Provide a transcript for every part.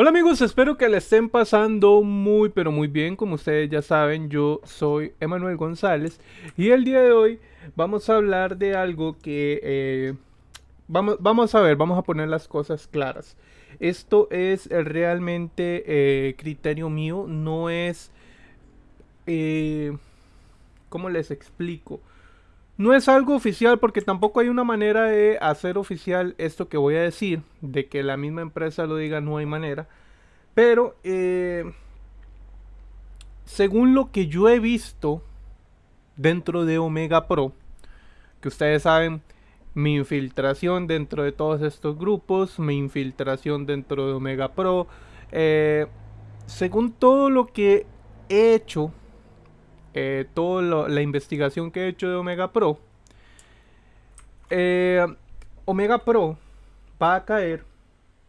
Hola amigos, espero que le estén pasando muy pero muy bien. Como ustedes ya saben, yo soy Emanuel González y el día de hoy vamos a hablar de algo que eh, vamos, vamos a ver, vamos a poner las cosas claras. Esto es realmente eh, criterio mío, no es... Eh, ¿Cómo les explico? No es algo oficial porque tampoco hay una manera de hacer oficial esto que voy a decir, de que la misma empresa lo diga, no hay manera. Pero, eh, según lo que yo he visto dentro de Omega Pro, que ustedes saben, mi infiltración dentro de todos estos grupos, mi infiltración dentro de Omega Pro, eh, según todo lo que he hecho eh, toda la investigación que he hecho de Omega Pro, eh, Omega Pro va a caer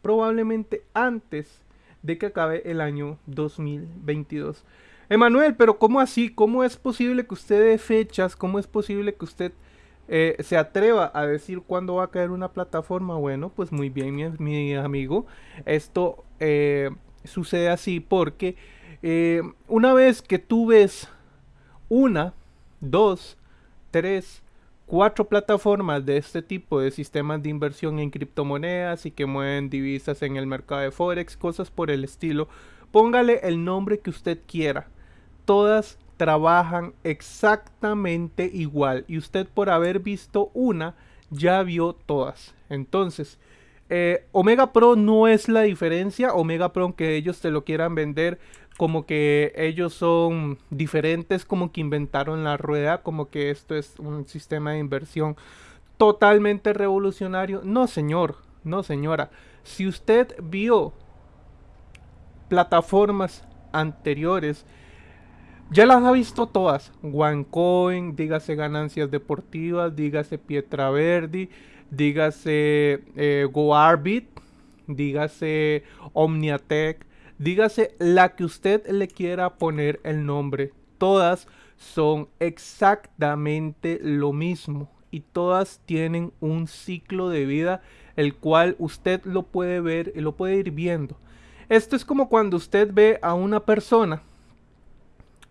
probablemente antes de que acabe el año 2022. Emanuel, pero ¿cómo así? ¿Cómo es posible que usted dé fechas? ¿Cómo es posible que usted eh, se atreva a decir cuándo va a caer una plataforma? Bueno, pues muy bien, mi, amigo. Esto sucede así porque una vez que tú ves una, dos, tres, cuatro plataformas de este tipo de sistemas de inversión en criptomonedas y que mueven divisas en el mercado de Forex, cosas por el estilo. Póngale el nombre que usted quiera. Todas trabajan exactamente igual y usted por haber visto una ya vio todas. Entonces, eh, Omega Pro no es la diferencia. Omega Pro, aunque ellos te lo quieran vender como que ellos son diferentes, como que inventaron la rueda, como que esto es un sistema de inversión totalmente revolucionario. No, señor, no, señora. Si usted vio plataformas anteriores, ya las ha visto todas. OneCoin, dígase ganancias deportivas, dígase Pietra Verdi, dígase eh, GoArbit, dígase Omniatech, Dígase la que usted le quiera poner el nombre. Todas son exactamente lo mismo y todas tienen un ciclo de vida el cual usted lo puede ver y lo puede ir viendo. Esto es como cuando usted ve a una persona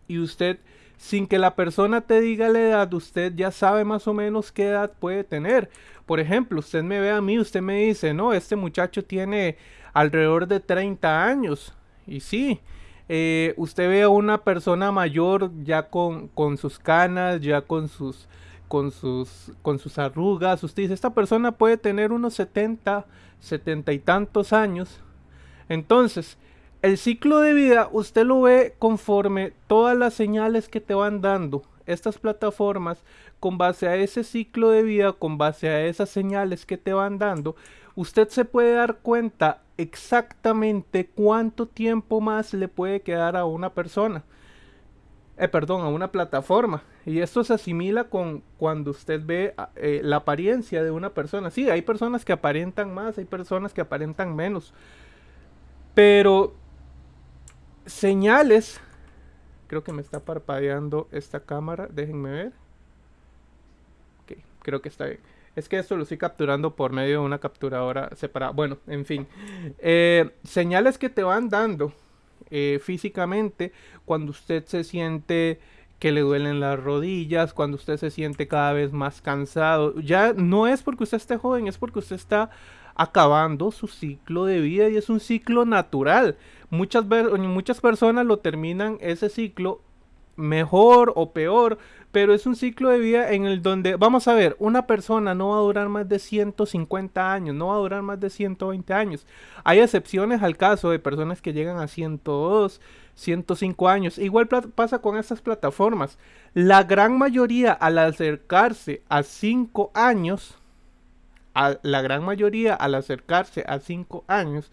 y usted sin que la persona te diga la edad, usted ya sabe más o menos qué edad puede tener. Por ejemplo, usted me ve a mí, usted me dice, no, este muchacho tiene alrededor de 30 años. Y sí, eh, usted ve a una persona mayor ya con, sus canas, ya con sus, con, sus, con sus arrugas. Usted dice, esta persona puede tener unos 70, 70 y tantos años. Entonces, el ciclo de vida usted lo ve conforme todas las señales que te van dando estas plataformas con base a ese ciclo de vida, con base a esas señales que te van dando, usted se puede dar cuenta exactamente cuánto tiempo más le puede quedar a una persona. Eh, perdón, a una plataforma. Y esto se asimila con cuando usted ve eh, la apariencia de una persona. Sí, hay personas que aparentan más, hay personas que aparentan menos. Pero señales, creo que me está parpadeando esta cámara, déjenme ver. Ok, creo que está bien. Es que esto lo estoy capturando por medio de una capturadora separada. Bueno, en fin. Eh, señales que te van dando eh, físicamente cuando usted se siente que le duelen las rodillas, cuando usted se siente cada vez más cansado. Ya no es porque usted esté joven, es porque usted está acabando su ciclo de vida y es un ciclo natural. Muchas, muchas personas lo terminan ese ciclo mejor o peor, pero es un ciclo de vida en el donde, vamos a ver, una persona no va a durar más de 150 años, no va a durar más de 120 años. Hay excepciones al caso de personas que llegan a 102, 105 años. Igual pasa con estas plataformas. La gran mayoría al acercarse a 5 años, a la gran mayoría al acercarse a 5 años,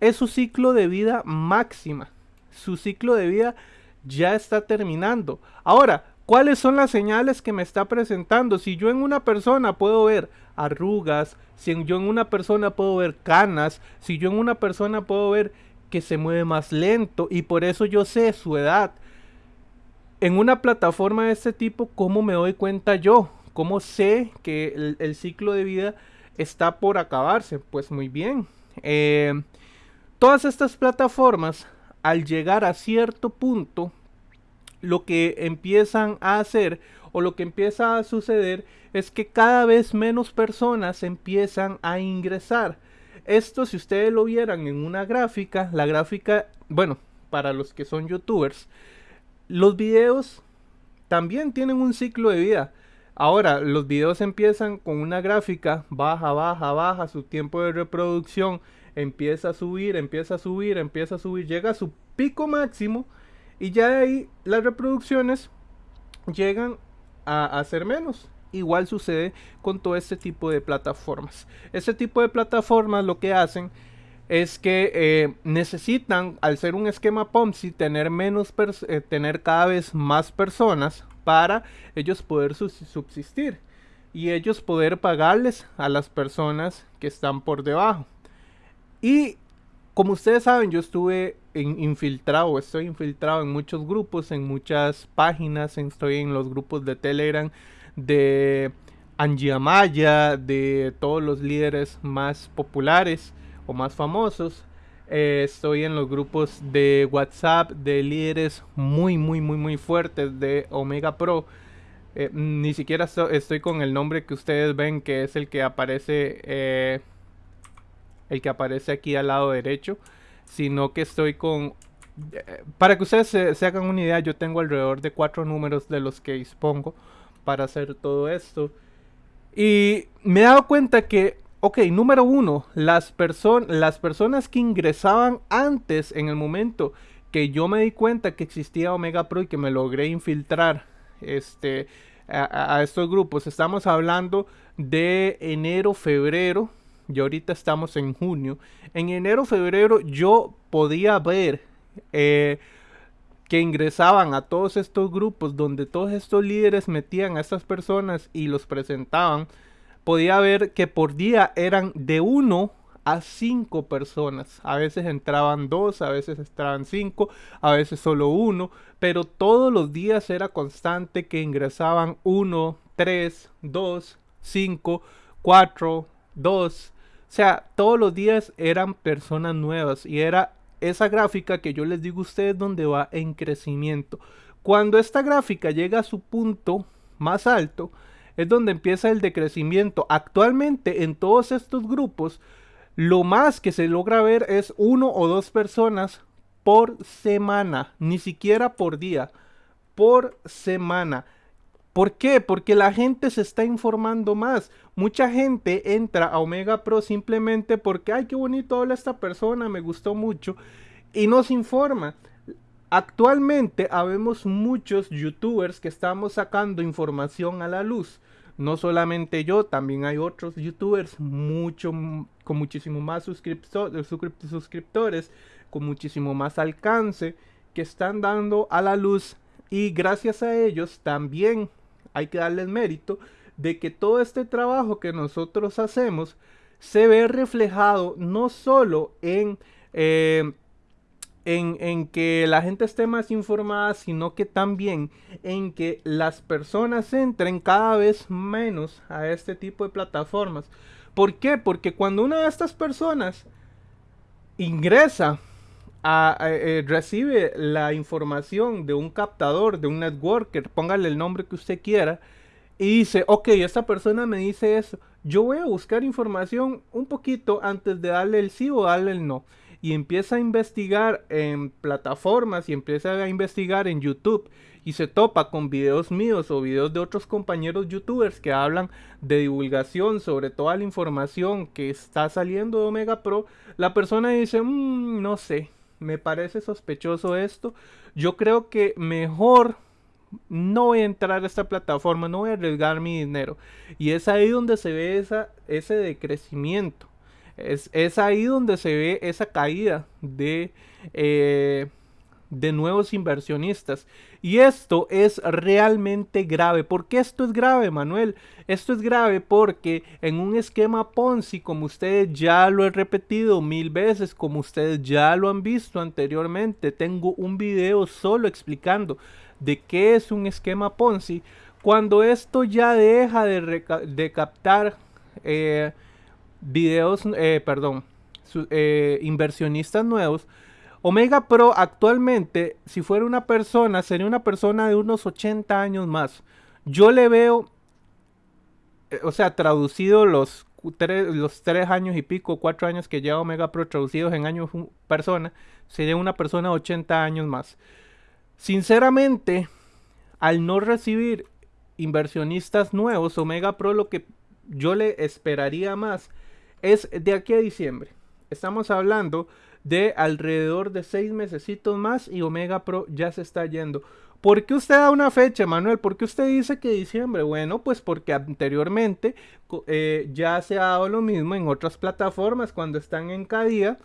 es su ciclo de vida máxima. Su ciclo de vida ya está terminando. Ahora, ¿cuáles son las señales que me está presentando? Si yo en una persona puedo ver arrugas, si yo en una persona puedo ver canas, si yo en una persona puedo ver que se mueve más lento y por eso yo sé su edad. En una plataforma de este tipo, ¿cómo me doy cuenta yo? ¿Cómo sé que el, ciclo de vida está por acabarse? Pues muy bien. Eh, Todas estas plataformas, al llegar a cierto punto, lo que empiezan a hacer o lo que empieza a suceder es que cada vez menos personas empiezan a ingresar. Esto si ustedes lo vieran en una gráfica, la gráfica, bueno, para los que son youtubers, los videos también tienen un ciclo de vida. Ahora, los videos empiezan con una gráfica, baja, baja, baja, su tiempo de reproducción empieza a subir, empieza a subir, empieza a subir, llega a su pico máximo y ya de ahí las reproducciones llegan a, ser menos. Igual sucede con todo este tipo de plataformas. Este tipo de plataformas lo que hacen es que eh, necesitan, al ser un esquema Ponzi, tener, menos eh, tener cada vez más personas para ellos poder subsistir y ellos poder pagarles a las personas que están por debajo. Y como ustedes saben, yo estuve infiltrado, estoy infiltrado en muchos grupos, en muchas páginas, estoy en los grupos de Telegram de Angie Amaya, de todos los líderes más populares o más famosos. Eh, estoy en los grupos de WhatsApp de líderes muy, muy, muy, muy fuertes de Omega Pro. Eh, ni siquiera estoy con el nombre que ustedes ven, que es el que aparece, eh, el que aparece aquí al lado derecho sino que estoy con... Eh, para que ustedes se, hagan una idea, yo tengo alrededor de cuatro números de los que dispongo para hacer todo esto. Y me he dado cuenta que, ok, número uno, las, las personas que ingresaban antes, en el momento que yo me di cuenta que existía Omega Pro y que me logré infiltrar este, a, a estos grupos, estamos hablando de enero, febrero y ahorita estamos en junio. En enero, febrero yo podía ver eh, que ingresaban a todos estos grupos donde todos estos líderes metían a estas personas y los presentaban. Podía ver que por día eran de uno a cinco personas. A veces entraban dos, a veces entraban cinco, a veces solo uno, pero todos los días era constante que ingresaban uno, tres, dos, cinco, cuatro, dos, sea, todos los días eran personas nuevas y era esa gráfica que yo les digo a ustedes donde va en crecimiento. Cuando esta gráfica llega a su punto más alto, es donde empieza el decrecimiento. Actualmente en todos estos grupos, lo más que se logra ver es uno o dos personas por semana, ni siquiera por día, por semana. ¿Por qué? Porque la gente se está informando más. Mucha gente entra a Omega Pro simplemente porque, ay, qué bonito habla esta persona, me gustó mucho, y nos informa. Actualmente habemos muchos youtubers que estamos sacando información a la luz. No solamente yo, también hay otros youtubers mucho, con muchísimo más suscriptores, con muchísimo más alcance, que están dando a la luz y gracias a ellos también hay que darles mérito de que todo este trabajo que nosotros hacemos se ve reflejado no solo en, eh, en, en, que la gente esté más informada, sino que también en que las personas entren cada vez menos a este tipo de plataformas. ¿Por qué? Porque cuando una de estas personas ingresa eh, recibe la información de un captador, de un networker, póngale el nombre que usted quiera, y dice, ok, esta persona me dice eso, yo voy a buscar información un poquito antes de darle el sí o darle el no. Y empieza a investigar en plataformas y empieza a investigar en YouTube y se topa con videos míos o videos de otros compañeros youtubers que hablan de divulgación sobre toda la información que está saliendo de Omega Pro, la persona dice, mmm, no sé, me parece sospechoso esto. Yo creo que mejor no voy a entrar a esta plataforma, no voy a arriesgar mi dinero. Y es ahí donde se ve esa, ese decrecimiento. Es, es ahí donde se ve esa caída de, eh, de nuevos inversionistas. Y esto es realmente grave. ¿Por qué esto es grave, Manuel? Esto es grave porque en un esquema Ponzi, como ustedes ya lo he repetido mil veces, como ustedes ya lo han visto anteriormente, tengo un video solo explicando de qué es un esquema Ponzi. Cuando esto ya deja de, captar eh, videos, eh, perdón, eh, inversionistas nuevos, Omega Pro actualmente, si fuera una persona, sería una persona de unos 80 años más. Yo le veo, eh, o sea, traducido los tres, años y pico, cuatro años que lleva Omega Pro traducidos en años persona, sería una persona de 80 años más. Sinceramente, al no recibir inversionistas nuevos, Omega Pro lo que yo le esperaría más es de aquí a diciembre. Estamos hablando de alrededor de seis mesecitos más y Omega Pro ya se está yendo. ¿Por qué usted da una fecha, Manuel? ¿Por qué usted dice que diciembre? Bueno, pues porque anteriormente eh, ya se ha dado lo mismo en otras plataformas cuando están en cada día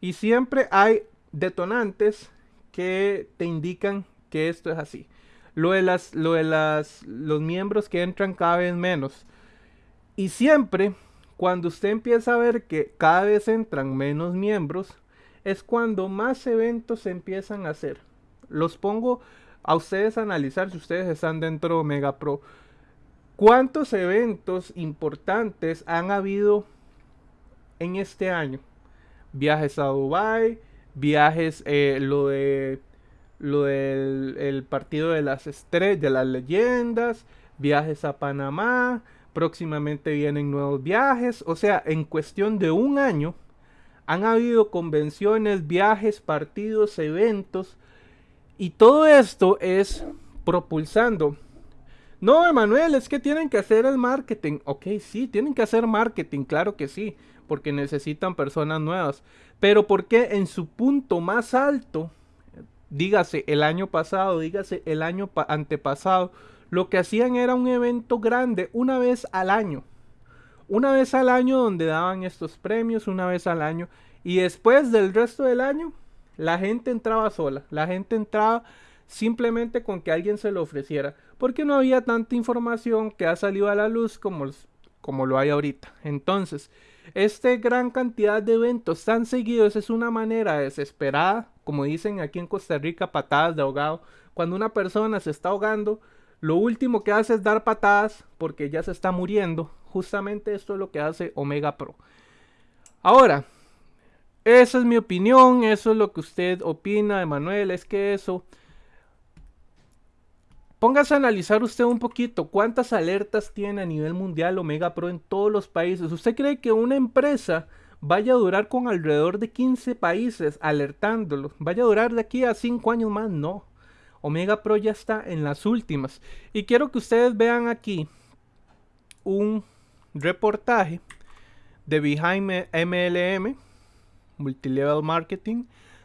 y siempre hay detonantes que te indican que esto es así. Lo de las, lo de las, los miembros que entran cada vez menos. Y siempre, cuando usted empieza a ver que cada vez entran menos miembros, es cuando más eventos se empiezan a hacer. Los pongo a ustedes a analizar si ustedes están dentro de Omega Pro. ¿Cuántos eventos importantes han habido en este año? Viajes a Dubai, viajes, eh, lo de lo del partido de las estrellas, de las leyendas, viajes a Panamá, próximamente vienen nuevos viajes, o sea, en cuestión de un año han habido convenciones, viajes, partidos, eventos. Y todo esto es propulsando. No, Emanuel, es que tienen que hacer el marketing. Ok, sí, tienen que hacer marketing, claro que sí, porque necesitan personas nuevas. Pero porque en su punto más alto, dígase el año pasado, dígase el año antepasado, lo que hacían era un evento grande una vez al año una vez al año donde daban estos premios, una vez al año. Y después del resto del año, la gente entraba sola. La gente entraba simplemente con que alguien se lo ofreciera. Porque no había tanta información que ha salido a la luz como, como lo hay ahorita. Entonces, esta gran cantidad de eventos tan seguidos es una manera desesperada, como dicen aquí en Costa Rica, patadas de ahogado. Cuando una persona se está ahogando, lo último que hace es dar patadas porque ya se está muriendo Justamente esto es lo que hace Omega Pro. Ahora, esa es mi opinión, eso es lo que usted opina, Emanuel, es que eso... Póngase a analizar usted un poquito cuántas alertas tiene a nivel mundial Omega Pro en todos los países. ¿Usted cree que una empresa vaya a durar con alrededor de 15 países alertándolo? ¿Vaya a durar de aquí a 5 años más? No. Omega Pro ya está en las últimas. Y quiero que ustedes vean aquí un reportaje de Behind MLM, Multilevel Marketing,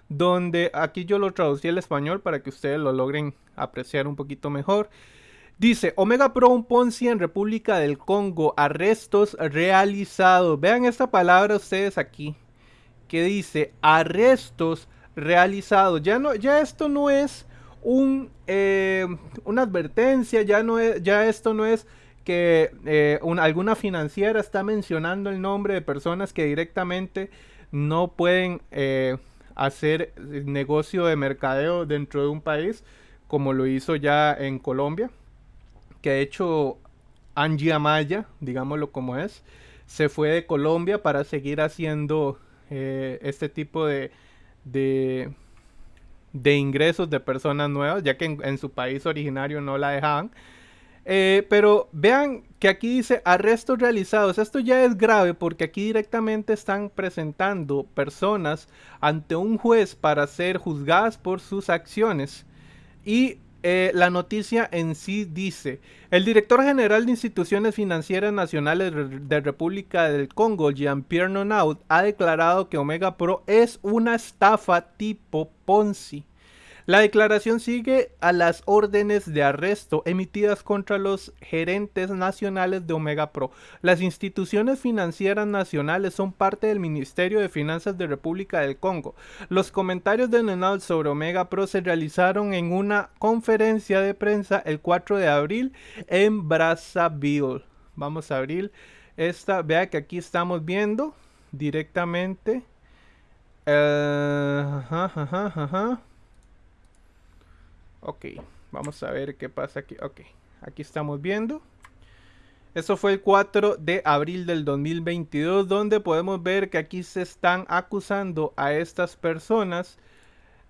donde aquí yo lo traducí al español para que ustedes lo logren apreciar un poquito mejor. Dice, Omega Pro un Ponzi en República del Congo, arrestos realizados. Vean esta palabra ustedes aquí, que dice arrestos realizados. Ya, no, ya esto no es un, eh, una advertencia, ya, no ya esto no es que eh, alguna financiera está mencionando el nombre de personas que directamente no pueden eh, hacer negocio de mercadeo dentro de un país, como lo hizo ya en Colombia, que de hecho Angie Amaya, digámoslo como es, se fue de Colombia para seguir haciendo este tipo de, ingresos de personas nuevas, ya que en su país originario no la dejaban. Eh, pero vean que aquí dice arrestos realizados. Esto ya es grave porque aquí directamente están presentando personas ante un juez para ser juzgadas por sus acciones. Y eh, la noticia en sí dice, el director general de instituciones financieras nacionales de República del Congo, Jean-Pierre Nonaud, ha declarado que Omega Pro es una estafa tipo Ponzi. La declaración sigue a las órdenes de arresto emitidas contra los gerentes nacionales de Omega Pro. Las instituciones financieras nacionales son parte del Ministerio de Finanzas de República del Congo. Los comentarios de Nenal sobre Omega Pro se realizaron en una conferencia de prensa el 4 de abril en Brazzaville. Vamos a abrir esta. Vea que aquí estamos viendo directamente. Uh, Ok, vamos a ver qué pasa aquí. Ok, aquí estamos viendo. Eso fue el 4 de abril del 2022, donde podemos ver que aquí se están acusando a estas personas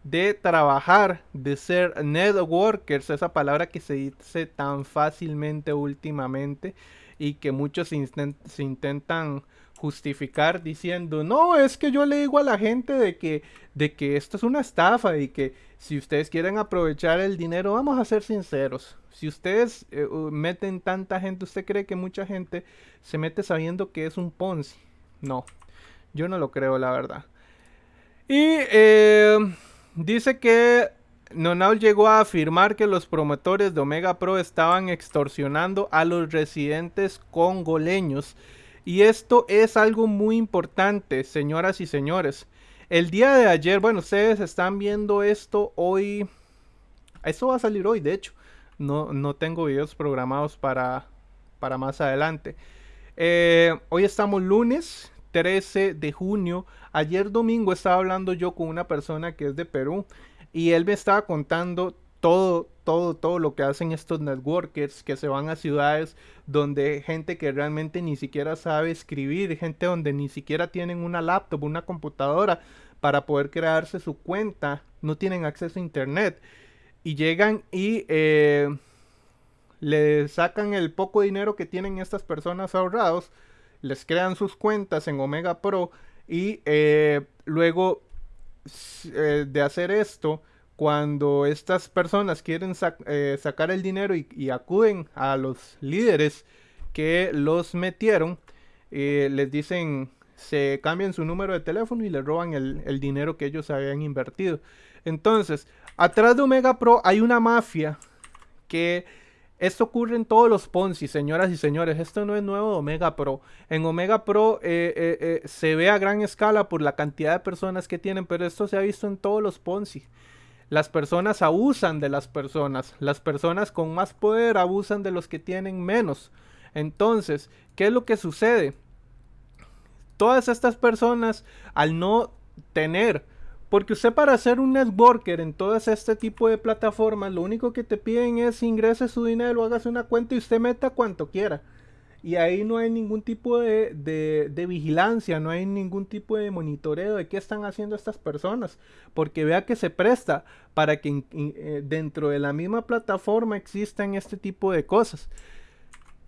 de trabajar, de ser networkers, esa palabra que se dice tan fácilmente últimamente y que muchos se intentan justificar diciendo, no, es que yo le digo a la gente de que, de que esto es una estafa y que si ustedes quieren aprovechar el dinero, vamos a ser sinceros. Si ustedes eh, meten tanta gente, ¿usted cree que mucha gente se mete sabiendo que es un Ponzi? No, yo no lo creo, la verdad. Y eh, dice que Nonal llegó a afirmar que los promotores de Omega Pro estaban extorsionando a los residentes congoleños y esto es algo muy importante, señoras y señores. El día de ayer, bueno, ustedes están viendo esto hoy. Esto va a salir hoy, de hecho. No, no tengo videos programados para, para más adelante. Eh, hoy estamos lunes 13 de junio. Ayer domingo estaba hablando yo con una persona que es de Perú y él me estaba contando todo, todo, todo lo que hacen estos networkers que se van a ciudades donde gente que realmente ni siquiera sabe escribir, gente donde ni siquiera tienen una laptop, una computadora para poder crearse su cuenta, no tienen acceso a internet. Y llegan y eh, le sacan el poco dinero que tienen estas personas ahorrados, les crean sus cuentas en Omega Pro y eh, luego eh, de hacer esto, cuando estas personas quieren eh, sacar el dinero y, acuden a los líderes que los metieron, eh, les dicen, se cambian su número de teléfono y le roban el, el, dinero que ellos habían invertido. Entonces, atrás de Omega Pro hay una mafia que... Esto ocurre en todos los Ponzi, señoras y señores. Esto no es nuevo de Omega Pro. En Omega Pro eh, se ve a gran escala por la cantidad de personas que tienen, pero esto se ha visto en todos los Ponzi. Las personas abusan de las personas. Las personas con más poder abusan de los que tienen menos. Entonces, ¿qué es lo que sucede? Todas estas personas, al no tener, porque usted para ser un networker en todo este tipo de plataformas, lo único que te piden es ingrese su dinero, hágase una cuenta y usted meta cuanto quiera y ahí no hay ningún tipo de, de, vigilancia, no hay ningún tipo de monitoreo de qué están haciendo estas personas, porque vea que se presta para que eh, dentro de la misma plataforma existan este tipo de cosas.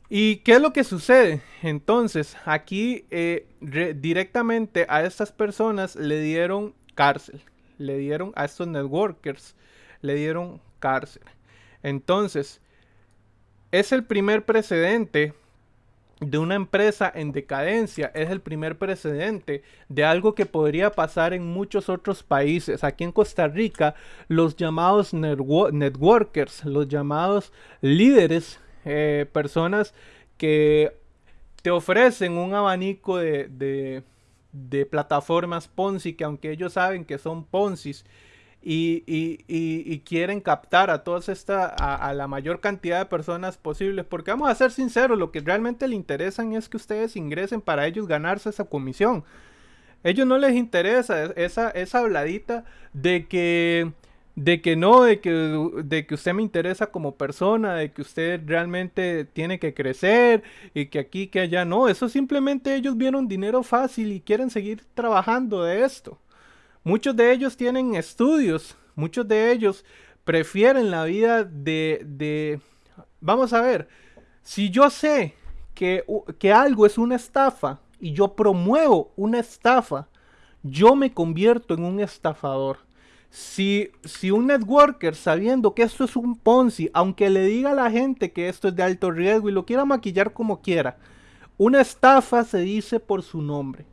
¿Y qué es lo que sucede? Entonces, aquí eh, directamente a estas personas le dieron cárcel, le dieron a estos networkers, le dieron cárcel. Entonces, es el primer precedente de una empresa en decadencia es el primer precedente de algo que podría pasar en muchos otros países. Aquí en Costa Rica, los llamados networkers, los llamados líderes, eh, personas que te ofrecen un abanico de, de, de plataformas Ponzi que aunque ellos saben que son Ponzis, y, quieren captar a todas esta a, la mayor cantidad de personas posibles porque vamos a ser sinceros lo que realmente le interesan es que ustedes ingresen para ellos ganarse esa comisión. Ellos no les interesa esa, esa habladita de que de que no, de que, de que usted me interesa como persona, de que usted realmente tiene que crecer y que aquí, que allá, no, eso simplemente ellos vieron dinero fácil y quieren seguir trabajando de esto. Muchos de ellos tienen estudios, muchos de ellos prefieren la vida de, de... Vamos a ver, si yo sé que, que algo es una estafa y yo promuevo una estafa, yo me convierto en un estafador. Si, si, un networker sabiendo que esto es un Ponzi, aunque le diga a la gente que esto es de alto riesgo y lo quiera maquillar como quiera, una estafa se dice por su nombre.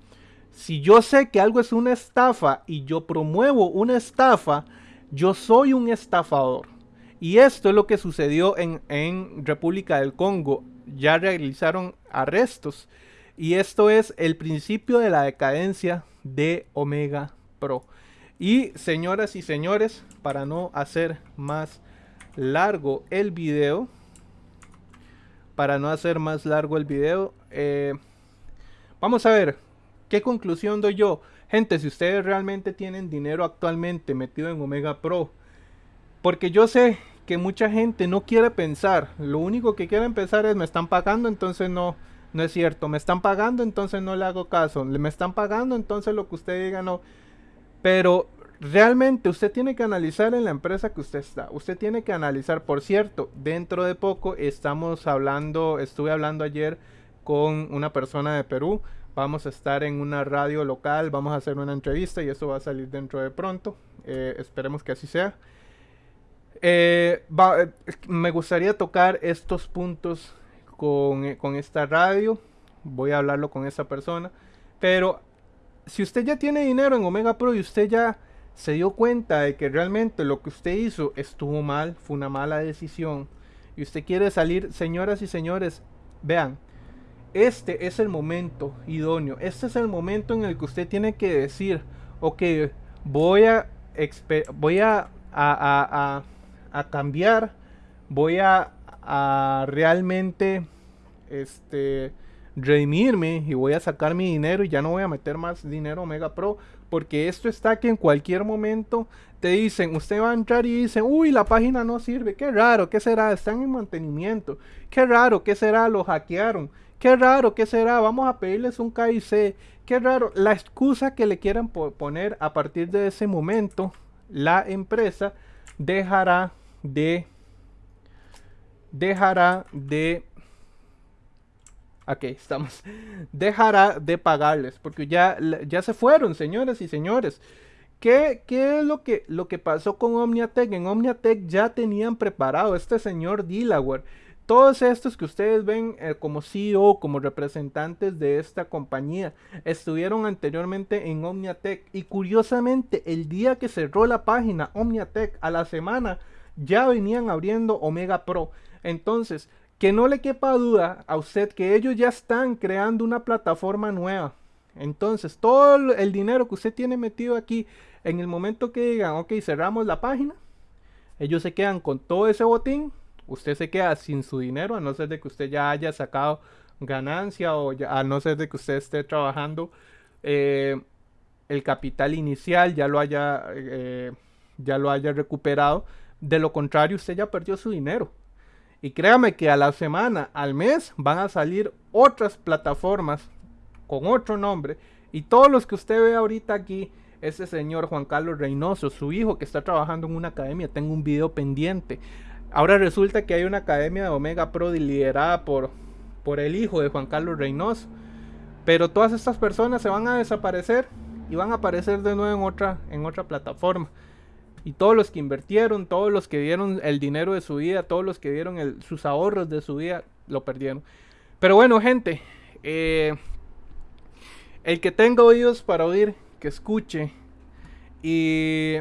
Si yo sé que algo es una estafa y yo promuevo una estafa, yo soy un estafador. Y esto es lo que sucedió en, en República del Congo. Ya realizaron arrestos. Y esto es el principio de la decadencia de Omega Pro. Y señoras y señores, para no hacer más largo el video, para no hacer más largo el video, eh, vamos a ver ¿Qué conclusión doy yo? Gente, si ustedes realmente tienen dinero actualmente metido en Omega Pro, porque yo sé que mucha gente no quiere pensar. Lo único que quiere pensar es me están pagando, entonces no, no es cierto. Me están pagando, entonces no le hago caso. Me están pagando, entonces lo que usted diga no. Pero realmente usted tiene que analizar en la empresa que usted está. Usted tiene que analizar, por cierto, dentro de poco estamos hablando, estuve hablando ayer con una persona de Perú. Vamos a estar en una radio local, vamos a hacer una entrevista y eso va a salir dentro de pronto. Eh, esperemos que así sea. Eh, eh, me gustaría tocar estos puntos con, con, esta radio. Voy a hablarlo con esa persona. Pero si usted ya tiene dinero en Omega Pro y usted ya se dio cuenta de que realmente lo que usted hizo estuvo mal, fue una mala decisión, y usted quiere salir, señoras y señores, vean, este es el momento idóneo. Este es el momento en el que usted tiene que decir, ok, voy a, voy a, a, a, cambiar, voy a, a realmente este, redimirme y voy a sacar mi dinero y ya no voy a meter más dinero Omega Pro. Porque esto está que en cualquier momento te dicen, usted va a entrar y dice, uy, la página no sirve, qué raro, qué será, están en mantenimiento, qué raro, qué será, lo hackearon Qué raro, ¿qué será? Vamos a pedirles un KIC. Qué raro. La excusa que le quieran poner a partir de ese momento, la empresa dejará de... Dejará de... Aquí estamos. Dejará de pagarles. Porque ya, ya se fueron, señores y señores. ¿Qué, ¿Qué, es lo que, lo que pasó con Omniatech? En Omniatech ya tenían preparado este señor Delaware todos estos que ustedes ven eh, como CEO, como representantes de esta compañía, estuvieron anteriormente en Omniatech y curiosamente el día que cerró la página Omniatech a la semana ya venían abriendo Omega Pro. Entonces, que no le quepa duda a usted que ellos ya están creando una plataforma nueva. Entonces, todo el dinero que usted tiene metido aquí, en el momento que digan, ok, cerramos la página, ellos se quedan con todo ese botín usted se queda sin su dinero, a no ser de que usted ya haya sacado ganancia o a no ser de que usted esté trabajando eh, el capital inicial, ya lo haya, eh, ya lo haya recuperado. De lo contrario, usted ya perdió su dinero. Y créame que a la semana, al mes, van a salir otras plataformas con otro nombre. Y todos los que usted ve ahorita aquí, ese señor Juan Carlos Reynoso, su hijo que está trabajando en una academia, tengo un video pendiente. Ahora resulta que hay una academia de Omega Pro liderada por, por el hijo de Juan Carlos Reynoso. Pero todas estas personas se van a desaparecer y van a aparecer de nuevo en otra, en otra plataforma. Y todos los que invirtieron, todos los que dieron el dinero de su vida, todos los que dieron sus ahorros de su vida, lo perdieron. Pero bueno, gente, eh, el que tenga oídos para oír, que escuche. Y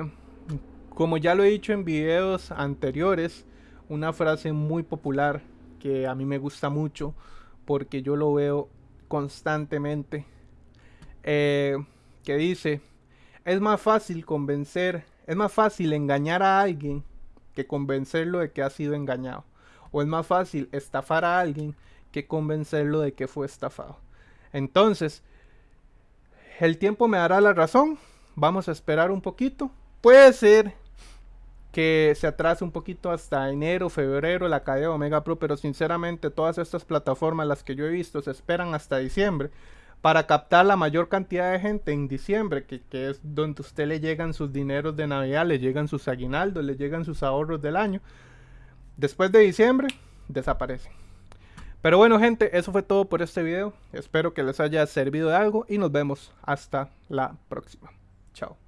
como ya lo he dicho en videos anteriores, una frase muy popular que a mí me gusta mucho porque yo lo veo constantemente eh, que dice es más fácil convencer es más fácil engañar a alguien que convencerlo de que ha sido engañado. O es más fácil estafar a alguien que convencerlo de que fue estafado. Entonces el tiempo me dará la razón. Vamos a esperar un poquito. Puede ser que se atrasa un poquito hasta enero, febrero la cadena Omega Pro, pero sinceramente todas estas plataformas, las que yo he visto, se esperan hasta diciembre para captar la mayor cantidad de gente en diciembre, que, que, es donde usted le llegan sus dineros de Navidad, le llegan sus aguinaldos, le llegan sus ahorros del año. Después de diciembre, desaparecen. Pero bueno gente, eso fue todo por este video. Espero que les haya servido de algo y nos vemos hasta la próxima. Chao.